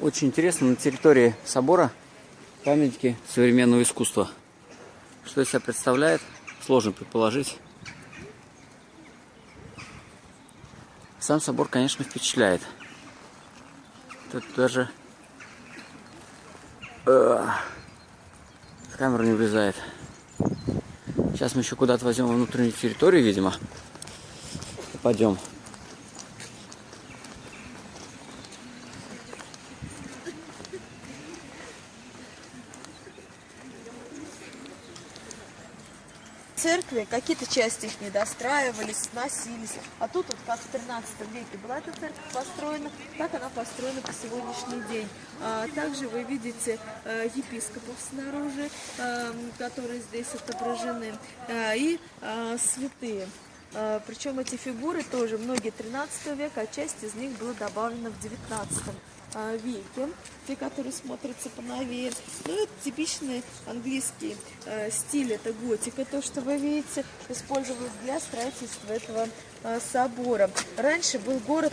Очень интересно, на территории собора памятники современного искусства. Что из себя представляет, сложно предположить. Сам собор, конечно, впечатляет. Тут даже э, камера не влезает. Сейчас мы еще куда-то возьмем внутреннюю территорию, видимо. Пойдем. Церкви, какие-то части их не достраивались, сносились. А тут вот как в 13 веке была эта церковь построена, так она построена по сегодняшний день. А, также вы видите а, епископов снаружи, а, которые здесь отображены, а, и а, святые. А, причем эти фигуры тоже многие 13 века, а часть из них была добавлена в 19 а, веке, те, которые смотрятся поновее. Ну, это типичный английский э, стиль, это готика, то, что вы видите, использовалось для строительства этого э, собора. Раньше был город...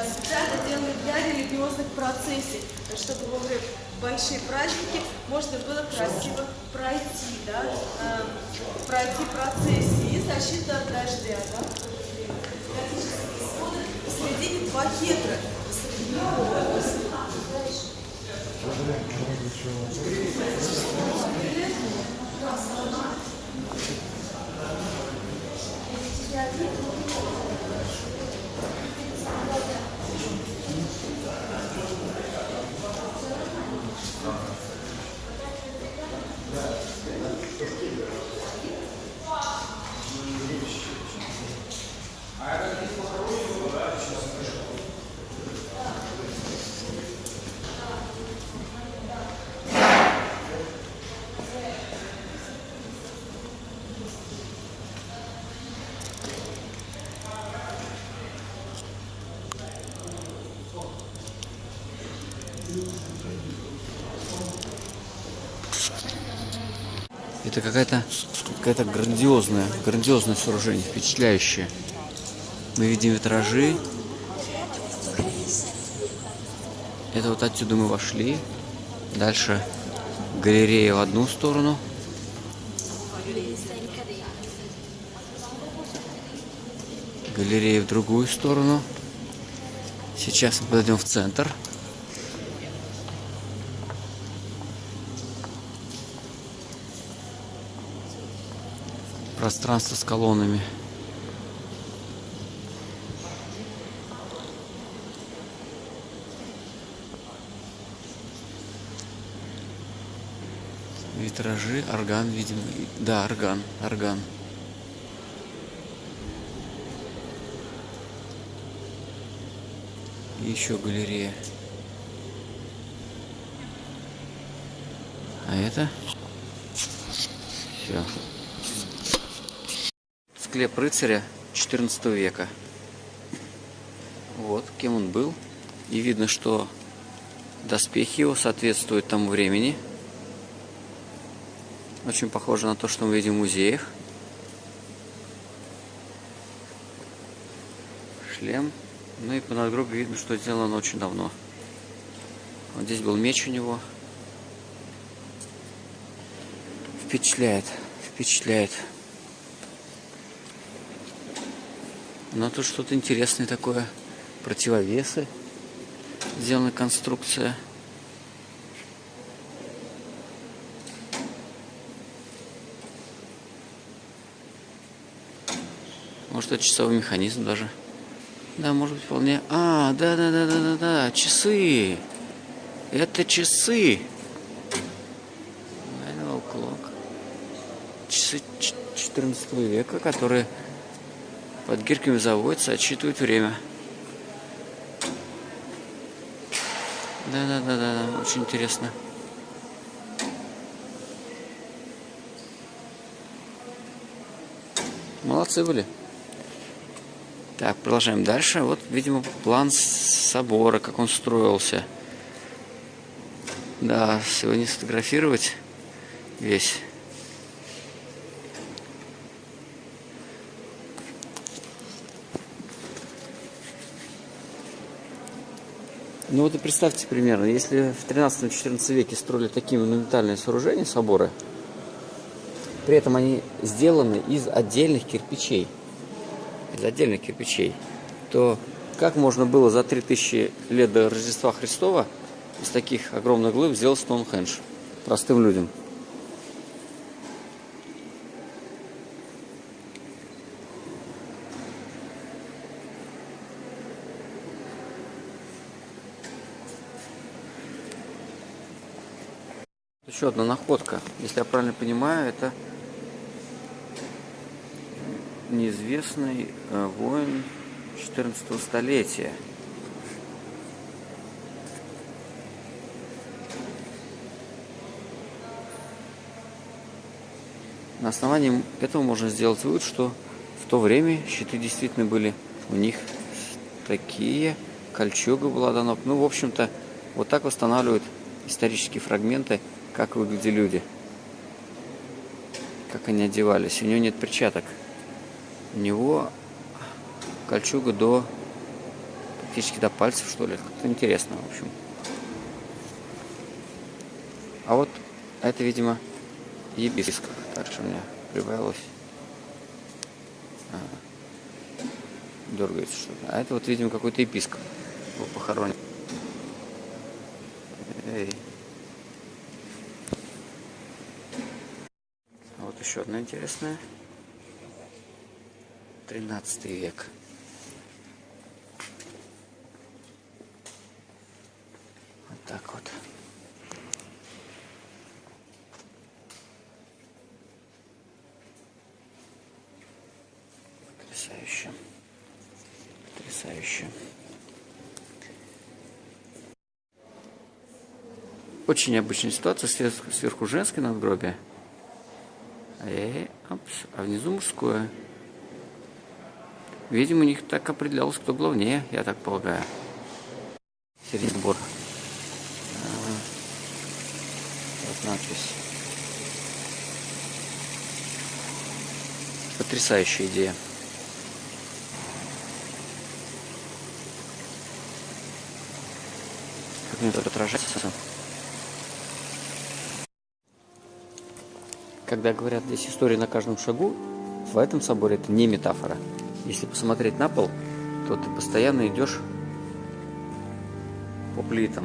специально делали для религиозных процессий, чтобы во время большие праздники можно было красиво пройти, да, э, пройти процессии и защита от дождя. Да посередине два Это какая-то какая-то грандиозная, грандиозное сооружение, впечатляющее. Мы видим витражи. Это вот отсюда мы вошли. Дальше галерея в одну сторону. Галерея в другую сторону. Сейчас мы подойдем в центр. Пространство с колоннами. Витражи, орган, видимо. Да, орган, орган. Еще галерея. А это? Все склеп рыцаря 14 века. Вот, кем он был. И видно, что доспехи его соответствуют тому времени. Очень похоже на то, что мы видим в музеях. Шлем. Ну и по надгробию видно, что сделано очень давно. Вот здесь был меч у него. Впечатляет, впечатляет. Но тут что-то интересное такое. Противовесы. Сделана конструкция. Может, это часовой механизм даже. Да, может быть, вполне... А, да-да-да-да-да-да, часы. Это часы. Часы 14 века, которые под гирками заводится, отсчитывает время. Да-да-да-да, очень интересно. Молодцы были. Так, продолжаем дальше. Вот, видимо, план собора, как он строился. Да, сегодня сфотографировать весь. Ну вот и представьте примерно, если в 13-14 веке строили такие монументальные сооружения, соборы, при этом они сделаны из отдельных кирпичей, из отдельных кирпичей, то как можно было за 3000 лет до Рождества Христова из таких огромных глыб сделать Стоунхендж простым людям? Еще одна находка. Если я правильно понимаю, это неизвестный э, воин 14 столетия. На основании этого можно сделать вывод, что в то время щиты действительно были у них такие, кольчуга была дана. Ну, в общем-то, вот так восстанавливают исторические фрагменты, как выглядели люди, как они одевались. У него нет перчаток. У него кольчуга до практически до пальцев, что ли. Как-то интересно, в общем. А вот это, видимо, ебисках. Так что у меня прибавилось. А, дергается что-то. А это вот, видимо, какой-то епископ был похоронен. Эй. А вот еще одна интересная. 13 век. Вот так вот. Потрясающе. Потрясающе. Очень необычная ситуация. Сверху, женское надгробие. И, опс, а внизу мужское. Видимо, у них так определялось, кто главнее, я так полагаю. Серединбор. Ага. Вот надпись. Потрясающая идея. Как мне тут отражается? Когда говорят здесь история на каждом шагу, в этом соборе это не метафора. Если посмотреть на пол, то ты постоянно идешь по плитам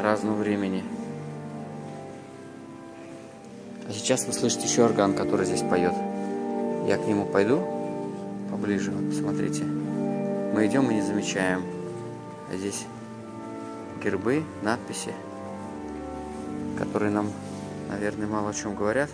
разного времени. А сейчас вы слышите еще орган, который здесь поет. Я к нему пойду поближе, вот посмотрите. Мы идем и не замечаем. А здесь гербы, надписи, которые нам, наверное, мало о чем говорят.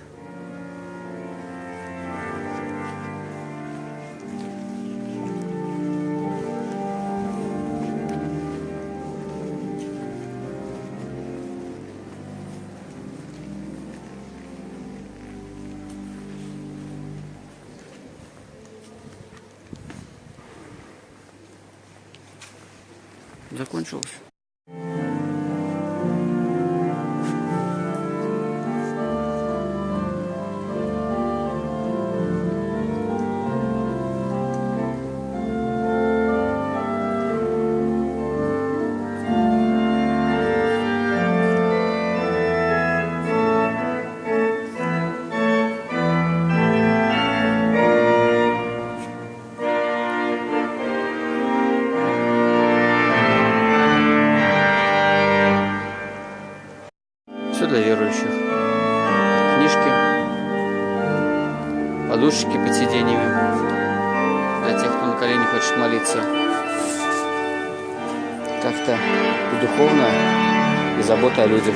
закончилось. Для верующих. Книжки, подушечки под сиденьями. Для тех, кто на колени хочет молиться. Как-то и духовно, и забота о людях.